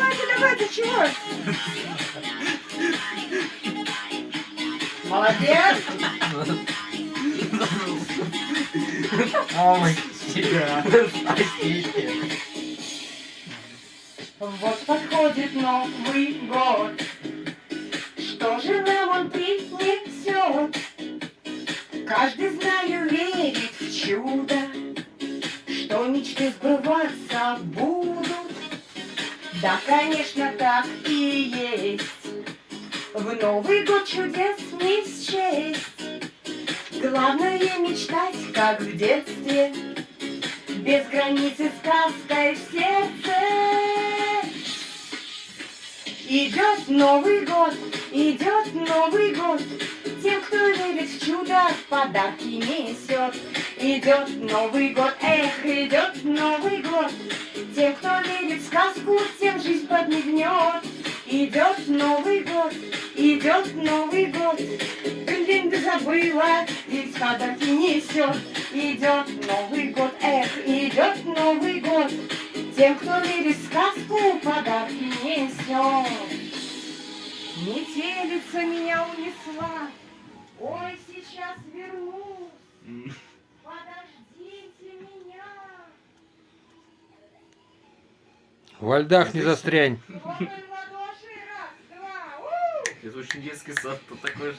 давайте, давайте, чего? Молодец. Ой, себя. Спасите. Вот подходит Новый год. Что же нам он принесет? Каждый, знаю, верит в чудо, Что мечты сбываться будут. Да, конечно, так и есть. В Новый год чудес не счесть. Главное мечтать, как в детстве, Без границы сказкой в сердце. Идет Новый год, идет Новый год, Тем, кто верит в чудо, подарки несет. Идет Новый год, эх, идет Новый год, Тем, кто верит в сказку, тем жизнь подмигнет. Идет Новый год, идет Новый год, Блин, да забыла, ведь подарки несет. Идет Новый год, эх, идет Новый год, Тем, кто верит в сказку, подарки несет. Метелица меня унесла, ой, сейчас вернусь, подождите меня. Во льдах не застрянь. Это очень детский сад, то такое же.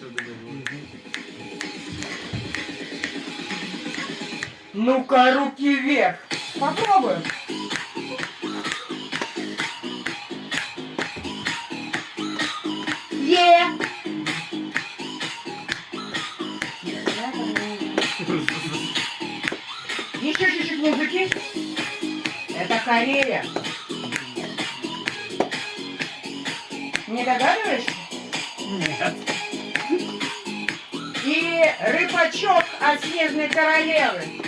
Ну-ка, руки вверх. Попробуем. Е! Еще чуть-чуть музыки. Это Корея. Не догадываешься? Нет. И рыбачок от снежной королевы.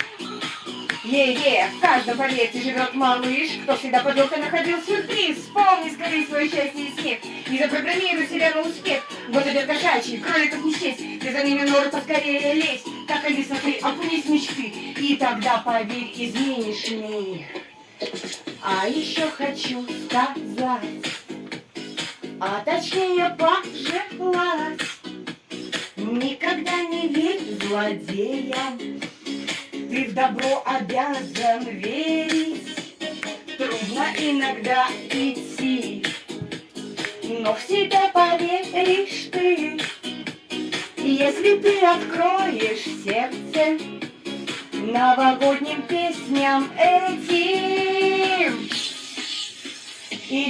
Е-е, в каждом подъезде живет малыш, кто всегда под елкой находил сюрприз. Вспомни скорее свое счастье и смех, и запрограммируй себя на успех. Вот идет кошачий, кроликов не счесть, ты за ними норы поскорее лезь. Так они смотри, окунись в мечты, и тогда, поверь, изменишь мир. А еще хочу сказать, а точнее пожелать, Никогда не верь злодеям, Ты в добро обязан верить. Трудно иногда идти, Но в себя поверишь ты. Если ты откроешь сердце Новогодним песням этим,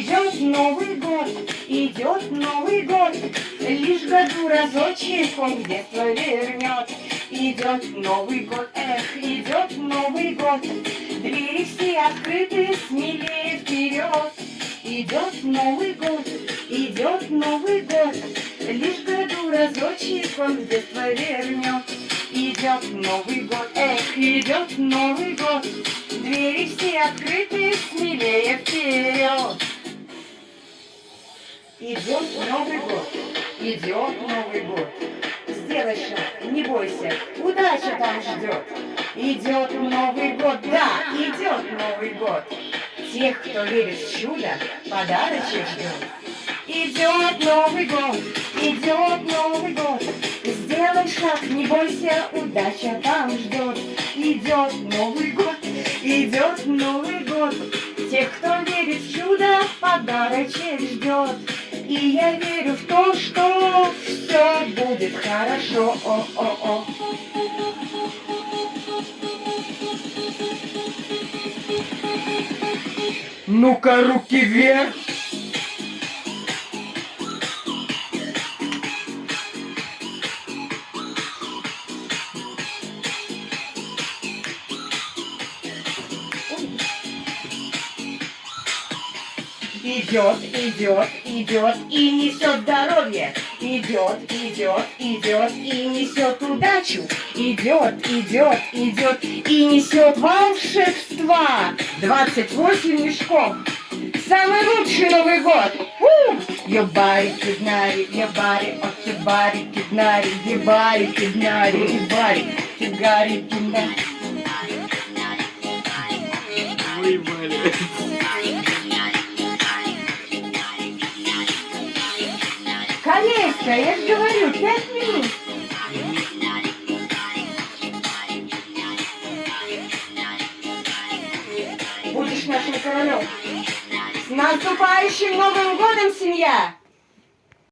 Идет Новый год, идет Новый год, Лишь году разочек он в детство вернет. Идет Новый год, эх, идет Новый год, Двери все открыты, смелее вперед. Идет Новый год, идет Новый год, Лишь году разочек он в детство вернет. Идет Новый год, эх, идет Новый год, Двери все открыты, смелее Новый год, идет Новый год. Сделай шаг, не бойся, удача там ждет. Идет Новый год, да, идет Новый год. Тех, кто верит в чудо, подарочек ждет. Идет Новый год, идет Новый год. Сделай шаг, не бойся, удача там ждет. Идет Новый год, идет Новый год. Тех, кто верит в чудо, подарочек ждет. И я верю в то, что все будет хорошо. О-о-о. Ну-ка, руки вверх. Идет, идет, идет и несет здоровье. Идет, идет, идет и несет удачу. Идет, идет, идет и несет волшебства. 28 мешков. Самый лучший Новый год. Ебари, киднари, ебари, от ебари, киднари, ебари, киднари, ебари, кидари, киднари. выебали. Колечко, я же говорю, пять минут. Будешь нашим королем. С наступающим Новым годом, семья!